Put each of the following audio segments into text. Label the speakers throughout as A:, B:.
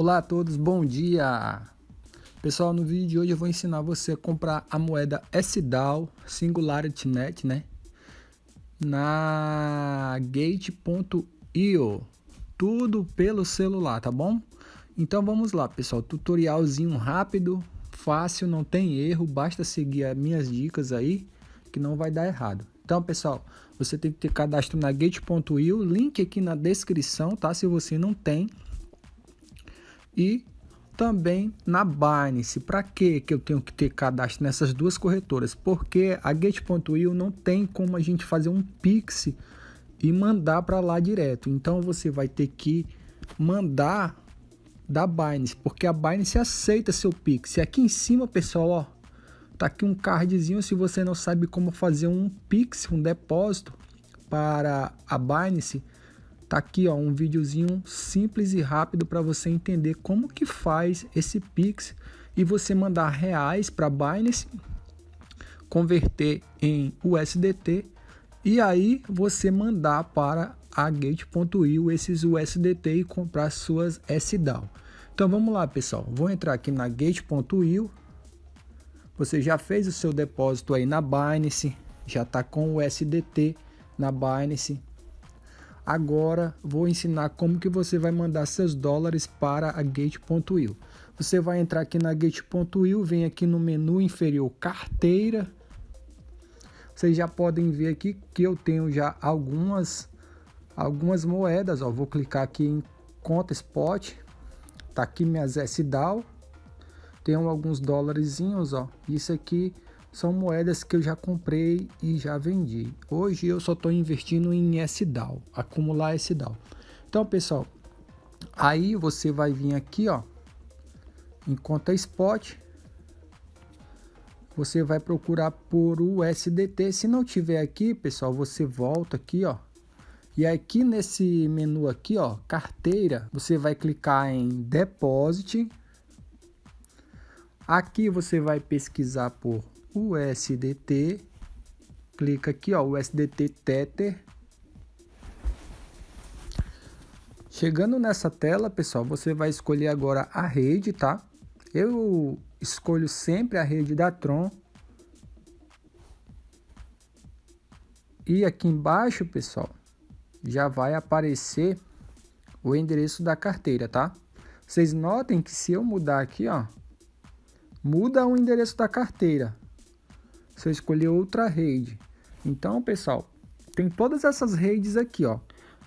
A: Olá a todos, bom dia! Pessoal, no vídeo de hoje eu vou ensinar você a comprar a moeda SDAO Singularity Net, né? Na Gate.io, tudo pelo celular, tá bom? Então vamos lá, pessoal, tutorialzinho rápido, fácil, não tem erro, basta seguir as minhas dicas aí que não vai dar errado. Então, pessoal, você tem que ter cadastro na Gate.io, link aqui na descrição, tá? Se você não tem, e também na Binance. Para que eu tenho que ter cadastro nessas duas corretoras? Porque a Gate.io não tem como a gente fazer um Pix e mandar para lá direto. Então você vai ter que mandar da Binance, porque a Binance aceita seu Pix. E aqui em cima, pessoal, ó, tá aqui um cardzinho se você não sabe como fazer um Pix, um depósito para a Binance Tá aqui ó, um videozinho simples e rápido para você entender como que faz esse Pix e você mandar reais para Binance, converter em USDT e aí você mandar para a Gate.io esses USDT e comprar suas SDAO. Então vamos lá pessoal, vou entrar aqui na Gate.io, você já fez o seu depósito aí na Binance, já está com o USDT na Binance, Agora vou ensinar como que você vai mandar seus dólares para a Gate.io. Você vai entrar aqui na Gate.io, vem aqui no menu inferior carteira. Vocês já podem ver aqui que eu tenho já algumas algumas moedas, ó. Vou clicar aqui em conta spot. Tá aqui minhas SDAO. Tenho alguns dólares, ó. Isso aqui são moedas que eu já comprei e já vendi. Hoje eu só estou investindo em SDAO, acumular SDAO. Então, pessoal, aí você vai vir aqui, ó, em conta spot, você vai procurar por USDT. Se não tiver aqui, pessoal, você volta aqui, ó, e aqui nesse menu aqui, ó, carteira, você vai clicar em Deposit. Aqui você vai pesquisar por USDT, clica aqui, ó, USDT Tether. Chegando nessa tela, pessoal, você vai escolher agora a rede, tá? Eu escolho sempre a rede da Tron. E aqui embaixo, pessoal, já vai aparecer o endereço da carteira, tá? Vocês notem que se eu mudar aqui, ó, muda o endereço da carteira se eu escolher outra rede. Então, pessoal, tem todas essas redes aqui, ó.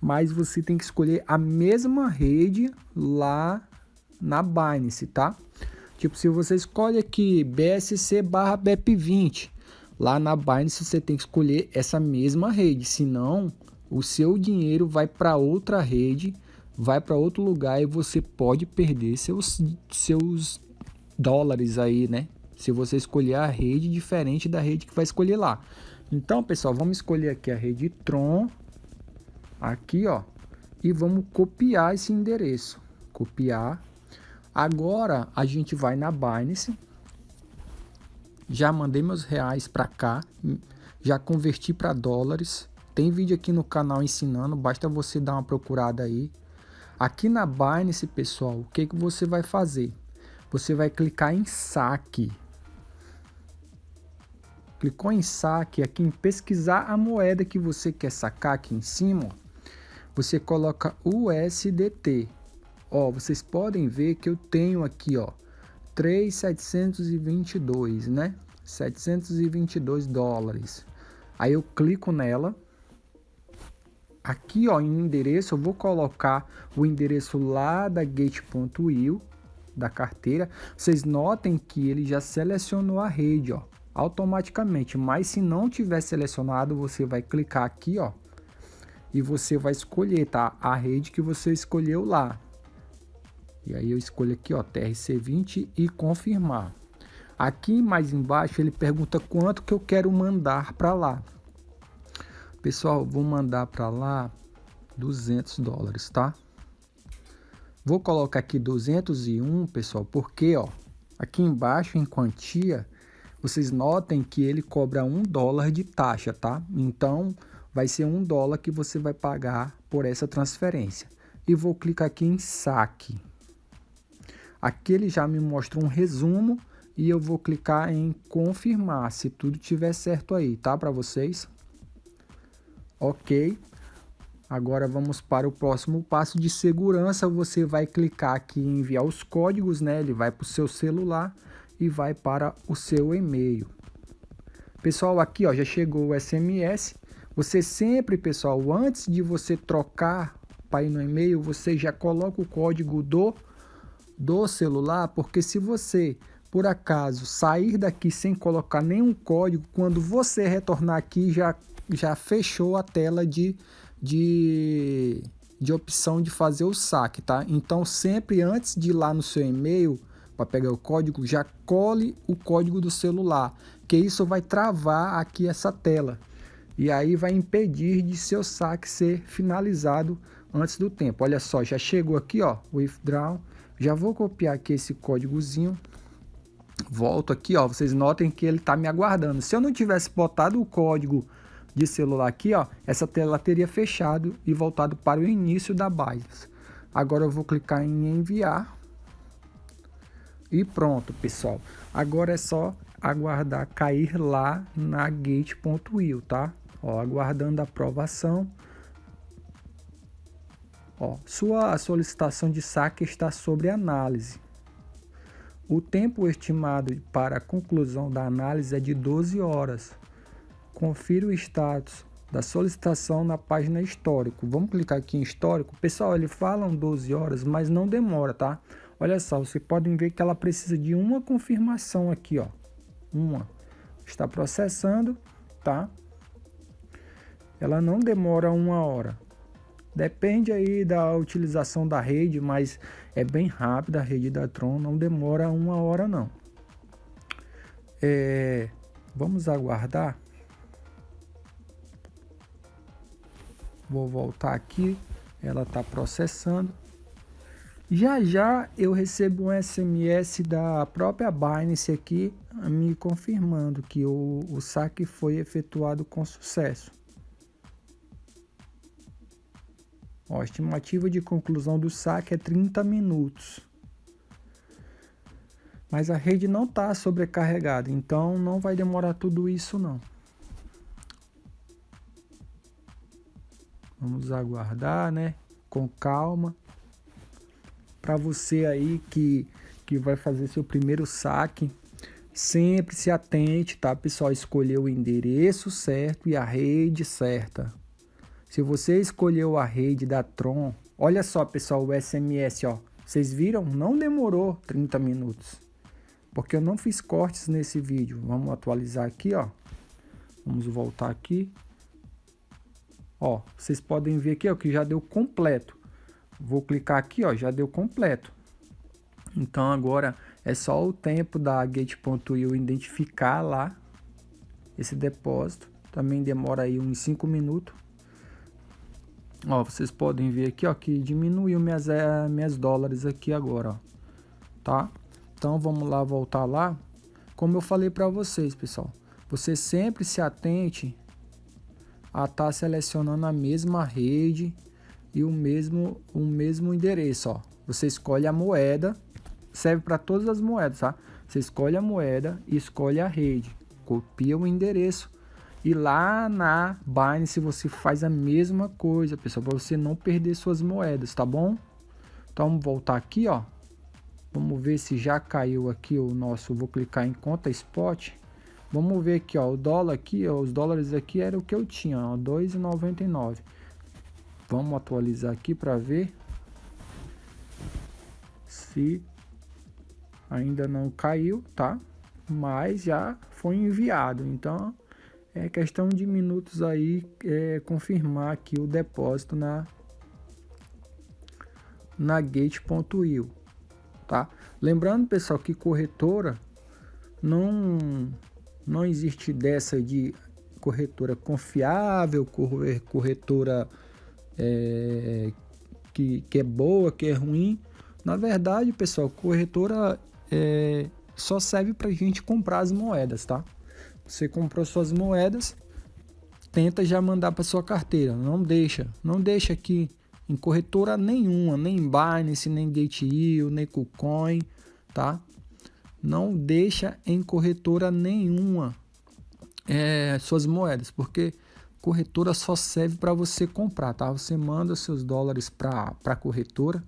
A: Mas você tem que escolher a mesma rede lá na Binance, tá? Tipo, se você escolhe aqui BSC barra BEP20, lá na Binance você tem que escolher essa mesma rede, senão o seu dinheiro vai para outra rede, vai para outro lugar e você pode perder seus, seus dólares aí, né? Se você escolher a rede diferente da rede que vai escolher lá. Então, pessoal, vamos escolher aqui a rede Tron, aqui, ó, e vamos copiar esse endereço. Copiar. Agora, a gente vai na Binance. Já mandei meus reais para cá, já converti para dólares. Tem vídeo aqui no canal ensinando, basta você dar uma procurada aí. Aqui na Binance, pessoal, o que, que você vai fazer? Você vai clicar em saque. Clicou em saque, aqui em pesquisar a moeda que você quer sacar aqui em cima, você coloca USDT. Ó, vocês podem ver que eu tenho aqui, ó, 3,722, né? 722 dólares. Aí eu clico nela. Aqui, ó, em endereço, eu vou colocar o endereço lá da gate.io da carteira. Vocês notem que ele já selecionou a rede, ó automaticamente. Mas se não tiver selecionado, você vai clicar aqui, ó, e você vai escolher, tá? A rede que você escolheu lá. E aí eu escolho aqui, ó, TRC20 e confirmar. Aqui mais embaixo ele pergunta quanto que eu quero mandar para lá. Pessoal, vou mandar para lá 200 dólares, tá? Vou colocar aqui 201, pessoal, porque, ó, aqui embaixo em quantia vocês notem que ele cobra um dólar de taxa, tá? Então, vai ser um dólar que você vai pagar por essa transferência. E vou clicar aqui em saque. Aqui ele já me mostra um resumo e eu vou clicar em confirmar se tudo tiver certo aí, tá? Para vocês. Ok. Agora vamos para o próximo passo de segurança. Você vai clicar aqui em enviar os códigos, né? Ele vai para o seu celular e vai para o seu e-mail. Pessoal, aqui ó, já chegou o SMS. Você sempre, pessoal, antes de você trocar para ir no e-mail, você já coloca o código do, do celular, porque se você, por acaso, sair daqui sem colocar nenhum código, quando você retornar aqui, já, já fechou a tela de, de, de opção de fazer o saque, tá? Então, sempre antes de ir lá no seu e-mail, para pegar o código, já cole o código do celular, que isso vai travar aqui essa tela. E aí vai impedir de seu saque ser finalizado antes do tempo. Olha só, já chegou aqui, ó, withdraw. Já vou copiar aqui esse códigozinho. Volto aqui, ó, vocês notem que ele está me aguardando. Se eu não tivesse botado o código de celular aqui, ó, essa tela teria fechado e voltado para o início da Binance. Agora eu vou clicar em enviar e pronto, pessoal. Agora é só aguardar cair lá na gate.io, tá? Ó, aguardando a aprovação. Ó, sua solicitação de saque está sobre análise. O tempo estimado para a conclusão da análise é de 12 horas. Confira o status da solicitação na página histórico. Vamos clicar aqui em histórico. Pessoal, ele falam 12 horas, mas não demora, tá? Olha só, vocês podem ver que ela precisa de uma confirmação aqui, ó. Uma. Está processando, tá? Ela não demora uma hora. Depende aí da utilização da rede, mas é bem rápida a rede da Tron, não demora uma hora não. É, vamos aguardar. Vou voltar aqui, ela está processando. Já já eu recebo um SMS da própria Binance aqui me confirmando que o, o saque foi efetuado com sucesso. Ó, a estimativa de conclusão do saque é 30 minutos. Mas a rede não está sobrecarregada, então não vai demorar tudo isso não. Vamos aguardar, né? Com calma para você aí que, que vai fazer seu primeiro saque, sempre se atente, tá, pessoal? Escolher o endereço certo e a rede certa. Se você escolheu a rede da Tron, olha só, pessoal, o SMS, ó. Vocês viram? Não demorou 30 minutos. Porque eu não fiz cortes nesse vídeo. Vamos atualizar aqui, ó. Vamos voltar aqui. Ó, vocês podem ver aqui, ó, que já deu completo. Vou clicar aqui, ó, já deu completo. Então agora é só o tempo da Gate.io identificar lá esse depósito. Também demora aí uns 5 minutos. Ó, vocês podem ver aqui, ó, que diminuiu minhas, é, minhas dólares aqui agora, ó. Tá? Então vamos lá voltar lá. Como eu falei para vocês, pessoal, você sempre se atente a estar tá selecionando a mesma rede e o mesmo, o mesmo endereço. Ó. Você escolhe a moeda, serve para todas as moedas, tá? Você escolhe a moeda e escolhe a rede, copia o endereço e lá na Binance você faz a mesma coisa, pessoal, para você não perder suas moedas, tá bom? Então vamos voltar aqui, ó. Vamos ver se já caiu aqui o nosso, vou clicar em conta spot. Vamos ver aqui, ó, o dólar aqui, ó, os dólares aqui era o que eu tinha, ó, 2,99. Vamos atualizar aqui para ver se ainda não caiu, tá? Mas já foi enviado. Então é questão de minutos aí é, confirmar aqui o depósito na na gate.io, tá? Lembrando, pessoal, que corretora não não existe dessa de corretora confiável, corretora é, que, que é boa, que é ruim. Na verdade, pessoal, corretora é, só serve para a gente comprar as moedas, tá? Você comprou suas moedas, tenta já mandar para sua carteira. Não deixa, não deixa que Em corretora nenhuma, nem Binance, nem Gate.io, nem KuCoin, tá? Não deixa em corretora nenhuma é, suas moedas, porque corretora só serve para você comprar, tá? Você manda seus dólares para a corretora,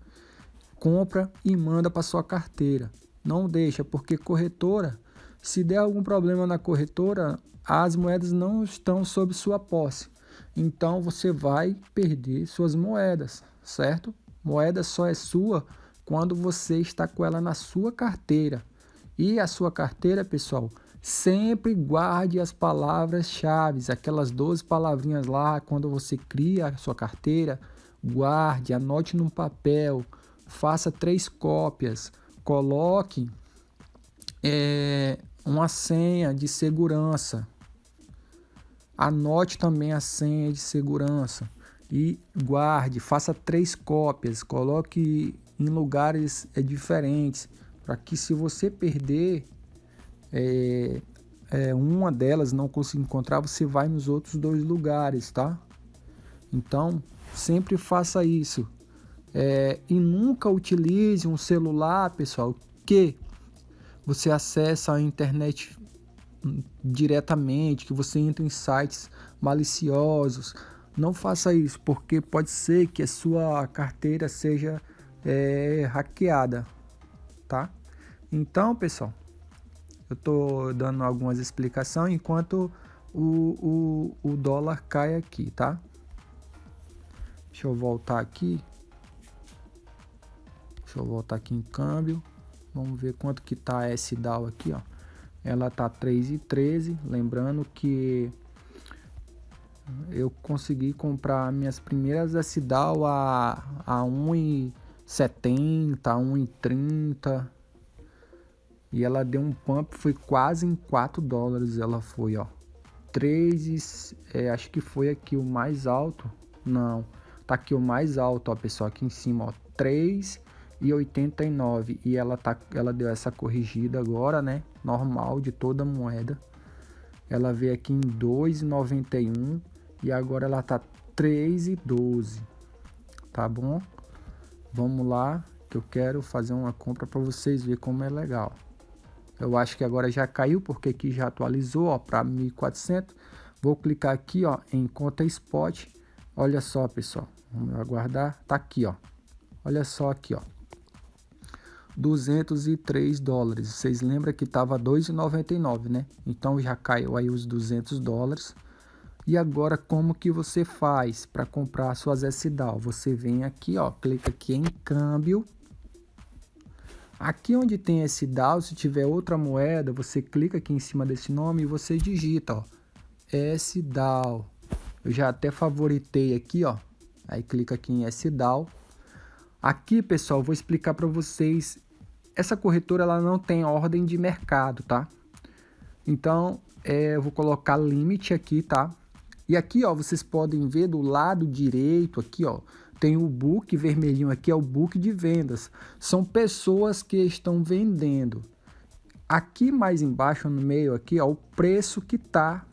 A: compra e manda para sua carteira. Não deixa, porque corretora, se der algum problema na corretora, as moedas não estão sob sua posse. Então você vai perder suas moedas, certo? Moeda só é sua quando você está com ela na sua carteira. E a sua carteira, pessoal, sempre guarde as palavras-chave, aquelas 12 palavrinhas lá, quando você cria a sua carteira, guarde, anote num papel, faça três cópias, coloque é, uma senha de segurança, anote também a senha de segurança e guarde, faça três cópias, coloque em lugares é, diferentes, para que se você perder é, é, uma delas não conseguir encontrar, você vai nos outros dois lugares, tá? Então, sempre faça isso. É, e nunca utilize um celular, pessoal, que você acessa a internet diretamente, que você entra em sites maliciosos. Não faça isso, porque pode ser que a sua carteira seja é, hackeada, tá? Então, pessoal, eu estou dando algumas explicações enquanto o, o, o dólar cai aqui, tá? Deixa eu voltar aqui. Deixa eu voltar aqui em câmbio. Vamos ver quanto que tá a S-DAO aqui, ó. Ela tá 3,13. Lembrando que eu consegui comprar minhas primeiras S-DAO a, a 1,70, 1,30. E ela deu um pump, foi quase em 4 dólares ela foi, ó. 3, é, acho que foi aqui o mais alto. Não, tá aqui o mais alto, ó, pessoal, aqui em cima, ó. 3,89 e ela tá ela deu essa corrigida agora, né? Normal de toda moeda. Ela veio aqui em 2,91 e agora ela tá 3,12. Tá bom? Vamos lá, que eu quero fazer uma compra para vocês ver como é legal. Eu acho que agora já caiu, porque aqui já atualizou para 1400. Vou clicar aqui ó, em conta spot. Olha só, pessoal. Vamos aguardar. Tá aqui, ó. Olha só aqui, ó. 203 dólares. Vocês lembram que estava 2,99, né? Então já caiu aí os 200 dólares. E agora como que você faz para comprar suas SDAO? Você vem aqui, ó, clica aqui em câmbio Aqui onde tem esse DAO, se tiver outra moeda, você clica aqui em cima desse nome e você digita, ó, SDAO. Eu já até favoritei aqui, ó. Aí clica aqui em SDAO. Aqui, pessoal, vou explicar para vocês. Essa corretora ela não tem ordem de mercado, tá? Então, é, eu vou colocar limite aqui, tá? E aqui, ó, vocês podem ver do lado direito aqui, ó, tem o book vermelhinho aqui, é o book de vendas. São pessoas que estão vendendo. Aqui mais embaixo no meio aqui, ó, o preço que está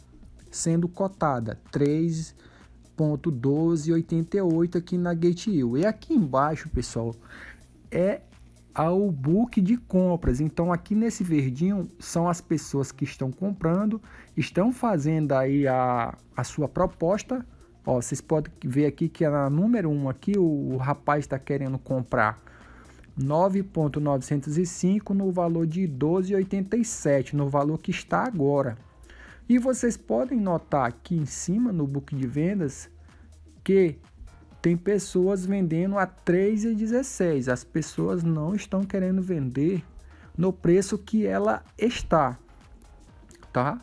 A: sendo cotada, 3.1288 aqui na GateU. E aqui embaixo, pessoal, é ao book de compras. Então aqui nesse verdinho são as pessoas que estão comprando, estão fazendo aí a, a sua proposta Ó, vocês podem ver aqui que a número 1 aqui, o, o rapaz está querendo comprar 9.905 no valor de 12,87, no valor que está agora. E vocês podem notar aqui em cima no book de vendas que tem pessoas vendendo a 3,16. As pessoas não estão querendo vender no preço que ela está, tá?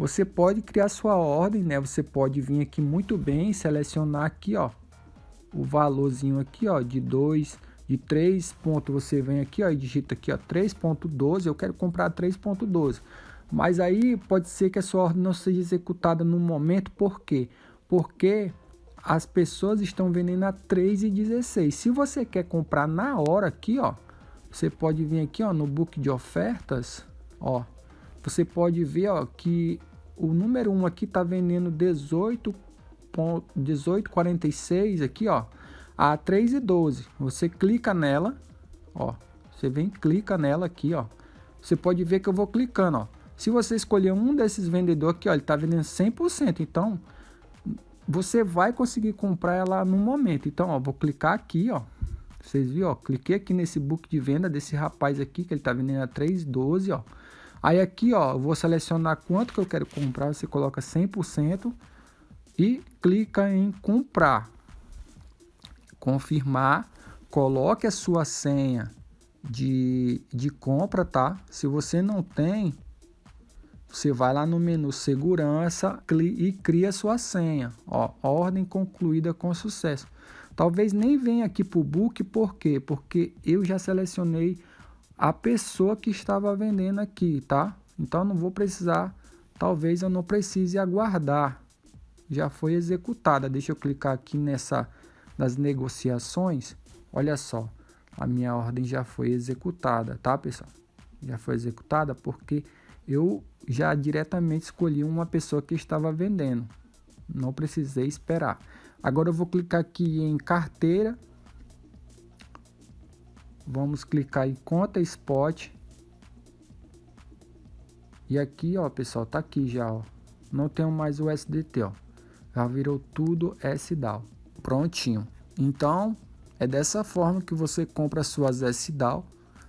A: Você pode criar sua ordem, né? Você pode vir aqui muito bem, selecionar aqui, ó, o valorzinho aqui, ó, de 2, de 3 pontos, você vem aqui, ó, e digita aqui, ó, 3.12, eu quero comprar 3.12. Mas aí pode ser que a sua ordem não seja executada no momento, por quê? Porque as pessoas estão vendendo a 3,16. Se você quer comprar na hora aqui, ó, você pode vir aqui, ó, no book de ofertas, ó, você pode ver, ó, que o número 1 aqui está vendendo 18 18,46 aqui, ó, a 3,12. Você clica nela, ó, você vem clica nela aqui, ó. Você pode ver que eu vou clicando, ó. Se você escolher um desses vendedores aqui, ó, ele tá vendendo 100%, então você vai conseguir comprar ela no momento. Então, ó, vou clicar aqui, ó. Vocês viram, ó, cliquei aqui nesse book de venda desse rapaz aqui, que ele tá vendendo a 3,12, ó. Aí aqui, ó, eu vou selecionar quanto que eu quero comprar, você coloca 100% e clica em comprar. Confirmar, coloque a sua senha de, de compra, tá? Se você não tem, você vai lá no menu segurança e cria sua senha. Ó, ordem concluída com sucesso. Talvez nem venha aqui para o book, por quê? Porque eu já selecionei a pessoa que estava vendendo aqui, tá? Então não vou precisar, talvez eu não precise aguardar. Já foi executada. Deixa eu clicar aqui nessa nas negociações. Olha só, a minha ordem já foi executada, tá, pessoal? Já foi executada porque eu já diretamente escolhi uma pessoa que estava vendendo. Não precisei esperar. Agora eu vou clicar aqui em carteira. Vamos clicar em conta spot. E aqui, ó, pessoal, tá aqui já, ó. Não tenho mais o SDT, ó. Já virou tudo SDAO. Prontinho. Então, é dessa forma que você compra suas SDAO.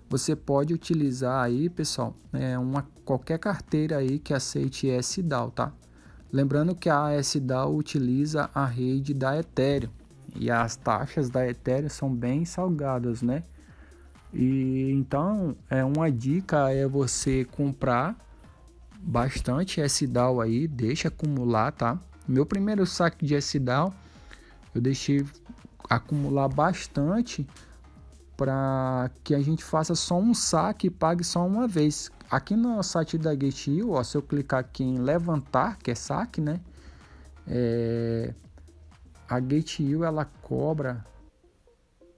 A: Você pode utilizar aí, pessoal, é uma, qualquer carteira aí que aceite SDAO, tá? Lembrando que a SDAO utiliza a rede da Ethereum. E as taxas da Ethereum são bem salgadas, né? E então, é uma dica é você comprar bastante SDAO aí, deixa acumular, tá? Meu primeiro saque de SDAO, eu deixei acumular bastante para que a gente faça só um saque e pague só uma vez. Aqui no site da GateU, ó, se eu clicar aqui em levantar, que é saque, né? É, a GateU ela cobra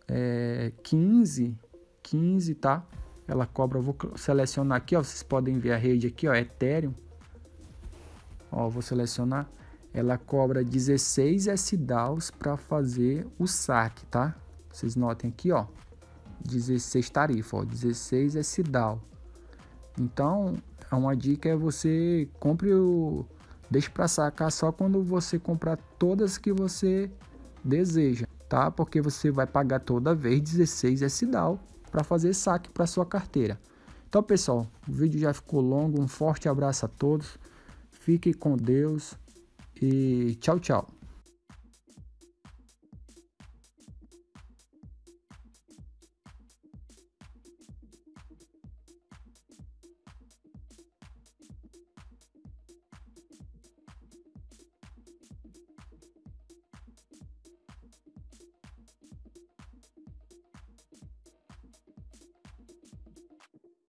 A: é, 15, 15, tá? Ela cobra, vou selecionar aqui, ó, vocês podem ver a rede aqui, ó, Ethereum. Ó, vou selecionar ela cobra 16 SDAOs para fazer o saque, tá? Vocês notem aqui, ó, 16 tarifa, ó, 16 SDAO. Então, uma dica é você compre o deixe para sacar só quando você comprar todas que você deseja, tá? Porque você vai pagar toda vez 16 SDAO para fazer saque para sua carteira. Então, pessoal, o vídeo já ficou longo. Um forte abraço a todos. Fique com Deus e tchau, tchau.